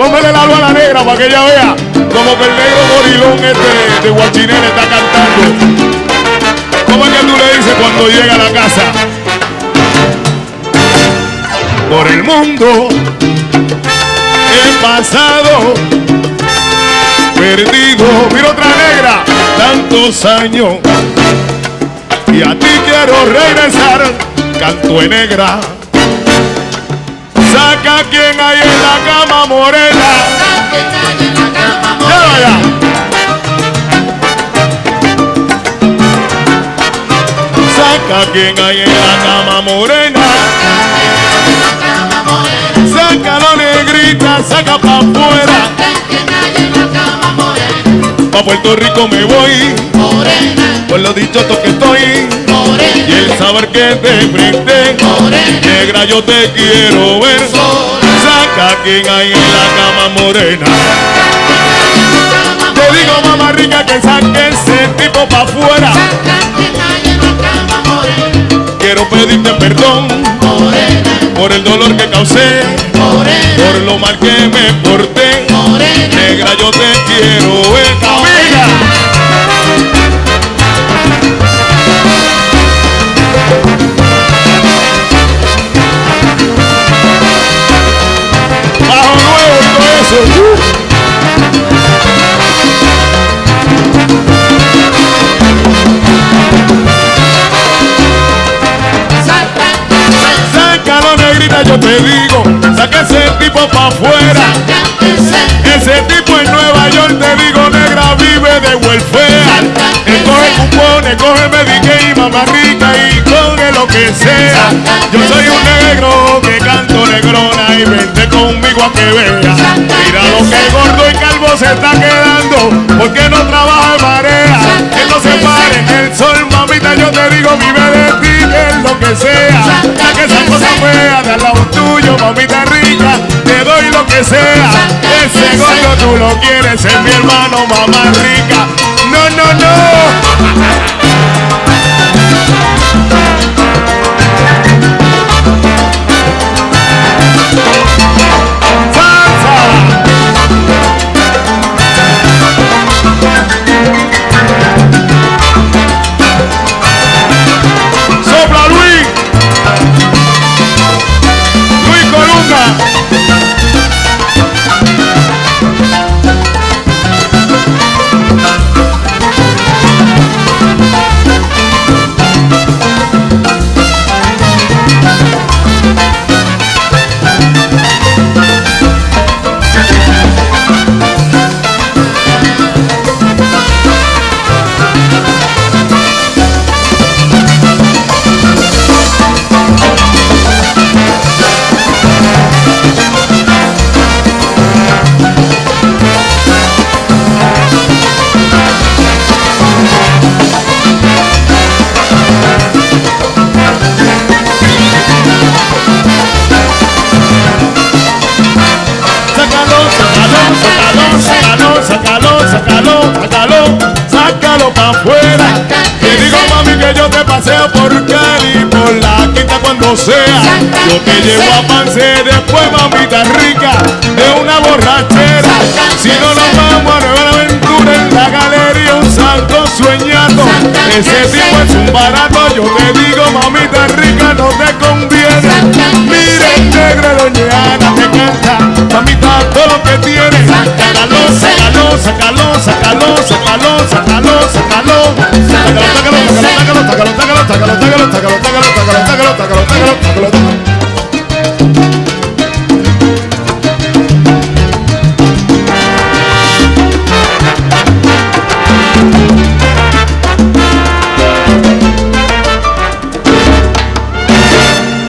Póngale la luz a la negra para que ella vea como que el negro gorilón este de Guachinel está cantando. ¿Cómo es que tú le dices cuando llega a la casa? Por el mundo he pasado perdido. Mira otra negra, tantos años. Y a ti quiero regresar, canto en negra. Saca quien hay en la cama morena. Ya vaya. Saca quien hay en la cama morena. Sácalo negrita, saca pa' afuera. Pa' Puerto Rico me voy. Por lo dicho que estoy. Y el saber que te frente. Negra, yo te quiero ver. Saca quien hay en la cama morena. Te digo, mamá rica, que saque ese tipo pa' afuera. Quiero pedirte perdón por el dolor que causé, por lo mal que me porté. Negra, yo te quiero ver. Yo te digo, saca ese tipo pa' afuera. Ese tipo en Nueva York, te digo, negra, vive de welfare. Él coge cupones, coge Medicaid, mamá rica y coge lo que sea. Yo soy un negro que canto negrona y vente conmigo a que vea. Mira lo que gordo y calvo se está quedando, lo quieres, es mi hermano, mamá rica. No, no, no. Pa' afuera. Te digo mami que yo te paseo por Cali, por la quinta cuando sea. Yo te llevo a Pance después, mamita rica, de una borrachera. Si no nos vamos a Nueva Aventura en la galería, un santo sueñando. Ese tipo es un barato,